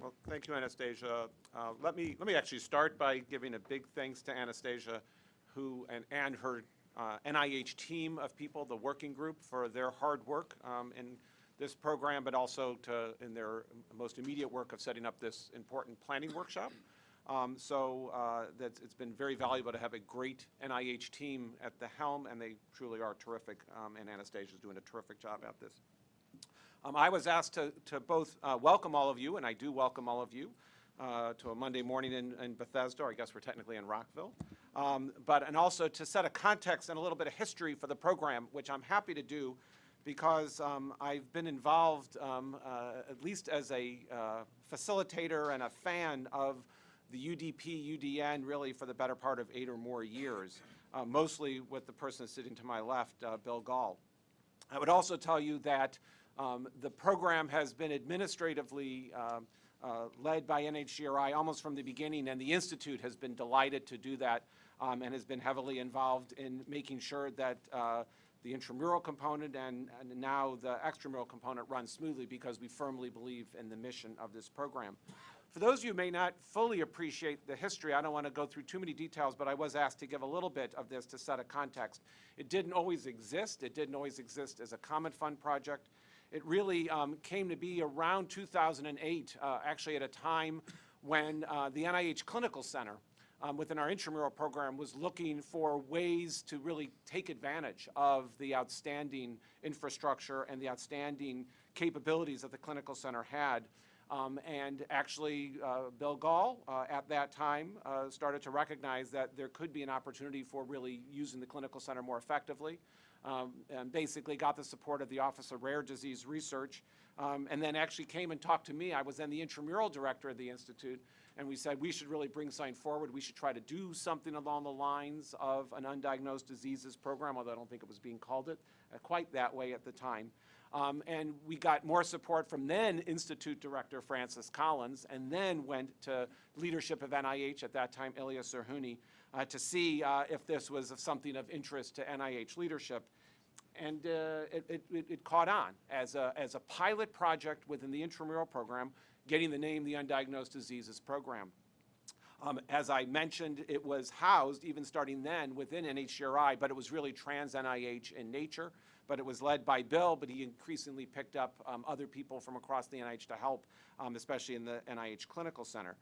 Well, thank you, Anastasia. Uh, Let me, let me actually start by giving a big thanks to Anastasia, who, and, and her uh, NIH team of people, the working group, for their hard work um, in this program, but also to, in their most immediate work of setting up this important planning workshop. Um, So uh, that's, it's been very valuable to have a great NIH team at the helm, and they truly are terrific, um, and is doing a terrific job at this. Um, I was asked to, to both uh, welcome all of you, and I do welcome all of you, uh, to a Monday morning in, in Bethesda, or I guess we're technically in Rockville. Um, but, and also to set a context and a little bit of history for the program, which I'm happy to do because um, I've been involved, um, uh, at least as a uh, facilitator and a fan of the UDP, UDN, really for the better part of eight or more years, uh, mostly with the person sitting to my left, uh, Bill Gahl. I would also tell you that um, the program has been administratively um, uh, led by NHGRI almost from the beginning, and the Institute has been delighted to do that um, and has been heavily involved in making sure that uh, the intramural component and, and now the extramural component run smoothly because we firmly believe in the mission of this program. For those of you who may not fully appreciate the history, I don't want to go through too many details, but I was asked to give a little bit of this to set a context. It didn't always exist. It didn't always exist as a common fund project. It really um, came to be around 2008, uh, actually at a time when uh, the NIH Clinical Center um, within our intramural program was looking for ways to really take advantage of the outstanding infrastructure and the outstanding capabilities that the clinical center had. Um, and actually, uh, Bill Gahl, uh, at that time, uh, started to recognize that there could be an opportunity for really using the clinical center more effectively, um, and basically got the support of the Office of Rare Disease Research, um, and then actually came and talked to me. I was then the intramural director of the Institute, and we said we should really bring sign forward. We should try to do something along the lines of an undiagnosed diseases program, although I don't think it was being called it uh, quite that way at the time. Um, and we got more support from then Institute Director Francis Collins, and then went to leadership of NIH, at that time Ilya Zerhouni, uh, to see uh, if this was of something of interest to NIH leadership. And uh, it, it, it, caught on as a, as a pilot project within the intramural program, getting the name the Undiagnosed Diseases Program. Um, as I mentioned, it was housed, even starting then, within NHGRI, but it was really trans-NIH in nature but it was led by Bill, but he increasingly picked up um, other people from across the NIH to help, um, especially in the NIH Clinical Center.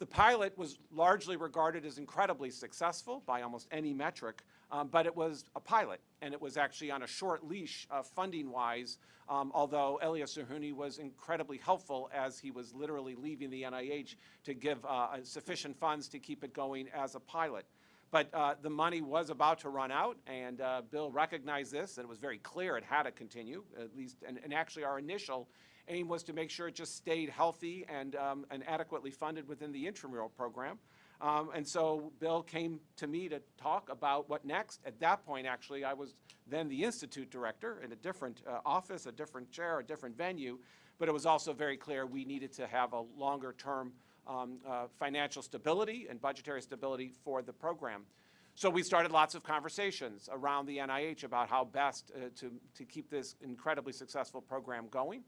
The pilot was largely regarded as incredibly successful by almost any metric, um, but it was a pilot, and it was actually on a short leash uh, funding-wise, um, although Elias Zerhouni was incredibly helpful as he was literally leaving the NIH to give uh, sufficient funds to keep it going as a pilot. But uh, the money was about to run out, and uh, Bill recognized this, and it was very clear it had to continue, at least, and, and actually our initial aim was to make sure it just stayed healthy and, um, and adequately funded within the intramural program. Um, and so Bill came to me to talk about what next. At that point, actually, I was then the institute director in a different uh, office, a different chair, a different venue, but it was also very clear we needed to have a longer term um, uh, financial stability and budgetary stability for the program. So we started lots of conversations around the NIH about how best uh, to, to keep this incredibly successful program going.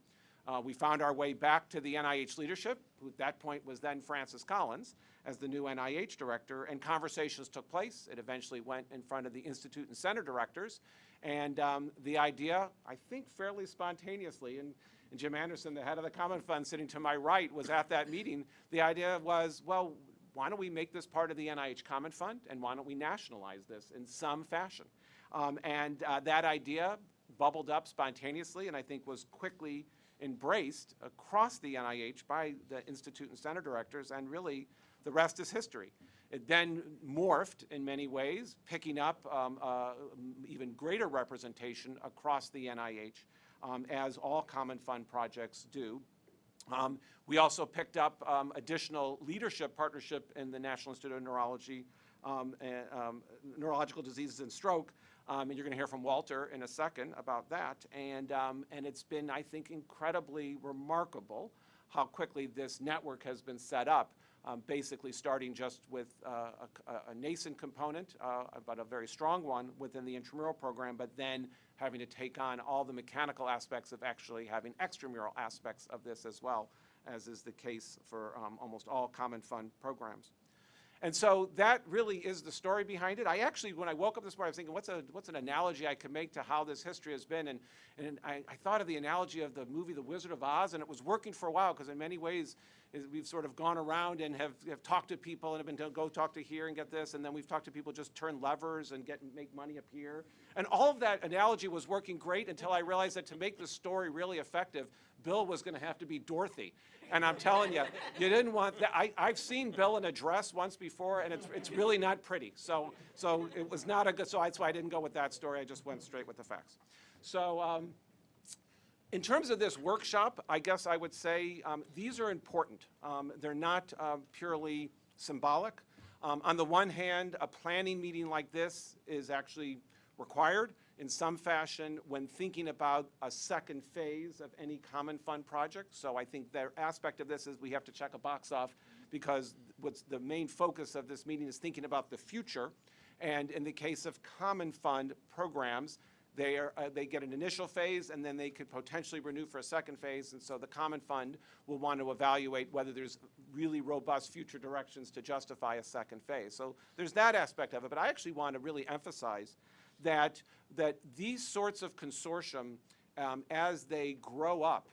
Uh, we found our way back to the NIH leadership, who at that point was then Francis Collins as the new NIH director, and conversations took place. It eventually went in front of the institute and center directors, and um, the idea, I think fairly spontaneously, and and Jim Anderson, the head of the Common Fund, sitting to my right, was at that meeting. The idea was, well, why don't we make this part of the NIH Common Fund, and why don't we nationalize this in some fashion? Um, and uh, that idea bubbled up spontaneously, and I think was quickly embraced across the NIH by the Institute and Center directors, and really the rest is history. It then morphed in many ways, picking up um, uh, even greater representation across the NIH um, as all Common Fund projects do. Um, we also picked up um, additional leadership partnership in the National Institute of Neurology, um, and, um, Neurological Diseases and Stroke, and you're going to hear from Walter in a second about that. And, and it's been, I think, incredibly remarkable how quickly this network has been set up um, basically starting just with uh, a, a, nascent component, uh, but a very strong one within the intramural program, but then having to take on all the mechanical aspects of actually having extramural aspects of this as well. as is the case for um, almost all common fund programs. And so that really is the story behind it. I actually, when I woke up this morning, I was thinking, what's, a, what's an analogy I could make to how this history has been? And, and I, I thought of the analogy of the movie The Wizard of Oz, and it was working for a while because in many ways is we've sort of gone around and have, have talked to people and have been to go talk to here and get this, and then we've talked to people just turn levers and get make money up here. And all of that analogy was working great until I realized that to make the story really effective, Bill was going to have to be Dorothy. And I'm telling you, you didn't want that. I, I've seen Bill in a dress once before, and it's, it's really not pretty. So, so it was not a good, so that's why I didn't go with that story. I just went straight with the facts. So, um, in terms of this workshop, I guess I would say um, these are important. Um, they're not um, purely symbolic. Um, on the one hand, a planning meeting like this is actually required in some fashion when thinking about a second phase of any common fund project. So I think the aspect of this is we have to check a box off because what's the main focus of this meeting is thinking about the future. And in the case of common fund programs, they are, uh, they get an initial phase and then they could potentially renew for a second phase. And so the common fund will want to evaluate whether there's really robust future directions to justify a second phase. So there's that aspect of it. But I actually want to really emphasize that, that these sorts of consortium, um, as they grow up,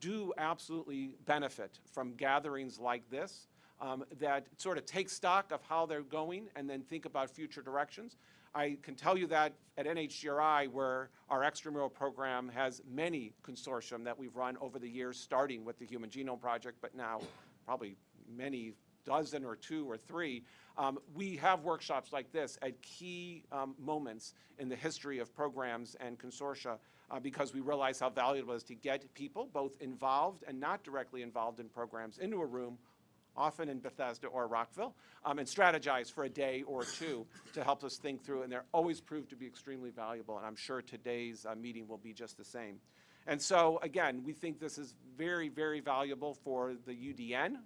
do absolutely benefit from gatherings like this um, that sort of take stock of how they're going and then think about future directions. I can tell you that at NHGRI, where our extramural program has many consortium that we've run over the years, starting with the Human Genome Project, but now probably many dozen or two or three, um, we have workshops like this at key um, moments in the history of programs and consortia uh, because we realize how valuable it is to get people, both involved and not directly involved in programs, into a room, often in Bethesda or Rockville, um, and strategize for a day or two to help us think through. And they're always proved to be extremely valuable, and I'm sure today's uh, meeting will be just the same. And so, again, we think this is very, very valuable for the UDN,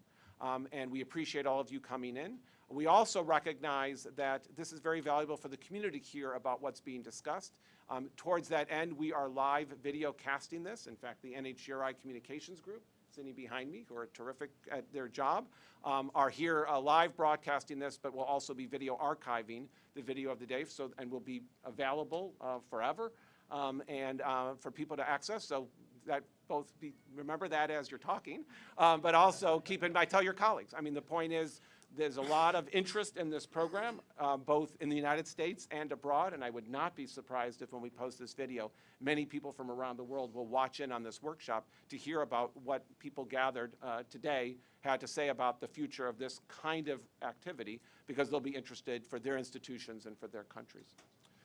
um, and we appreciate all of you coming in. We also recognize that this is very valuable for the community hear about what's being discussed. Um, towards that end, we are live video casting this. In fact, the NHGRI Communications Group, sitting behind me, who are terrific at their job, um, are here uh, live broadcasting this, but will also be video archiving the video of the day, so and will be available uh, forever um, and uh, for people to access. So that both be, remember that as you're talking, um, but also keep in mind, tell your colleagues. I mean, the point is, there's a lot of interest in this program, uh, both in the United States and abroad, and I would not be surprised if when we post this video, many people from around the world will watch in on this workshop to hear about what people gathered uh, today had to say about the future of this kind of activity, because they'll be interested for their institutions and for their countries.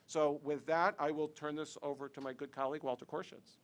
So with that, I will turn this over to my good colleague, Walter Koroshetz.